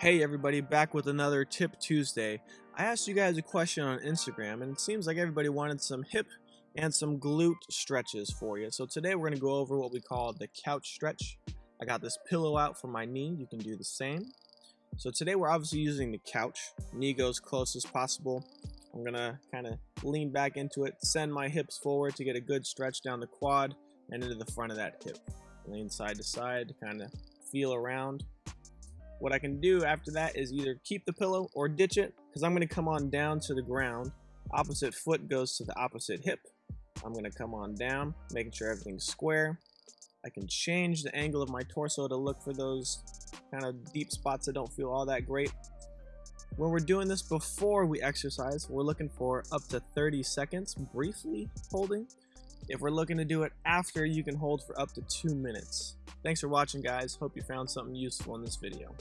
Hey everybody, back with another Tip Tuesday. I asked you guys a question on Instagram and it seems like everybody wanted some hip and some glute stretches for you. So today we're going to go over what we call the couch stretch. I got this pillow out for my knee, you can do the same. So today we're obviously using the couch, knee goes close as possible. I'm going to kind of lean back into it, send my hips forward to get a good stretch down the quad and into the front of that hip. Lean side to side, to kind of feel around. What I can do after that is either keep the pillow or ditch it because I'm going to come on down to the ground. Opposite foot goes to the opposite hip. I'm going to come on down, making sure everything's square. I can change the angle of my torso to look for those kind of deep spots that don't feel all that great. When we're doing this before we exercise, we're looking for up to 30 seconds briefly holding. If we're looking to do it after, you can hold for up to two minutes. Thanks for watching guys, hope you found something useful in this video.